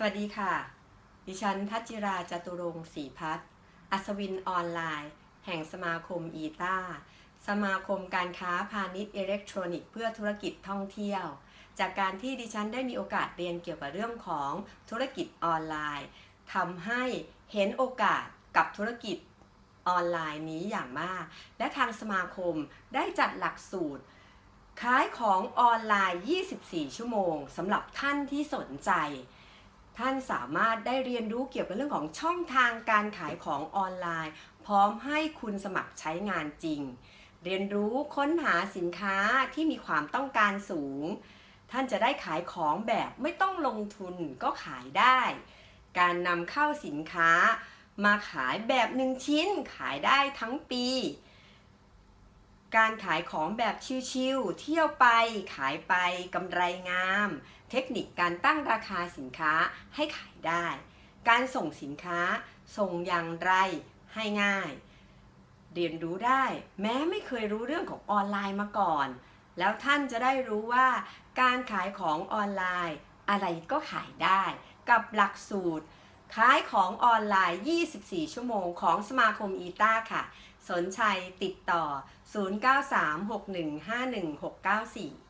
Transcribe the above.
สวัสดีค่ะ ดิฉันทัชจิราจตุรงศรีพัฒน์อัศวินออนไลน์ แห่งสมาคมอีตาสมาคมการค้าพาณิชย์อิเล็กทรอนิกส์เพื่อธุรกิจท่องเที่ยว จากการที่ดิฉันได้มีโอกาสเรียนเกี่ยวกับเรื่องของธุรกิจออนไลน์ทำให้เห็นโอกาสกับธุรกิจออนไลน์นี้อย่างมาก และทางสมาคมได้จัดหลักสูตรขายของออนไลน์ 24 ชั่วโมงสำหรับท่านที่สนใจ ท่านสามารถได้เรียนรู้เกี่ยวกับเรื่องของช่องทางการขายของออนไลน์ พร้อมให้คุณสมัครใช้งานจริง เรียนรู้ค้นหาสินค้าที่มีความต้องการสูง ท่านจะได้ขายของแบบไม่ต้องลงทุนก็ขายได้ การนำเข้าสินค้ามาขายแบบหนึ่งชิ้นขายได้ทั้งปี การขายของแบบชิวๆ เที่ยวไป ขายไปกำไรงาม เทคนิคการตั้งราคาสินค้าให้ขายได้ การส่งสินค้า ส่งอย่างไรให้ง่าย เรียนรู้ได้ แม้ไม่เคยรู้เรื่องของออนไลน์มาก่อน แล้วท่านจะได้รู้ว่า การขายของออนไลน์ อะไรก็ขายได้ กับหลักสูตร ขายของออนไลน์ 24 ชั่วโมงของสมาคมอีตาค่ะ สนใจติดต่อ 0936151694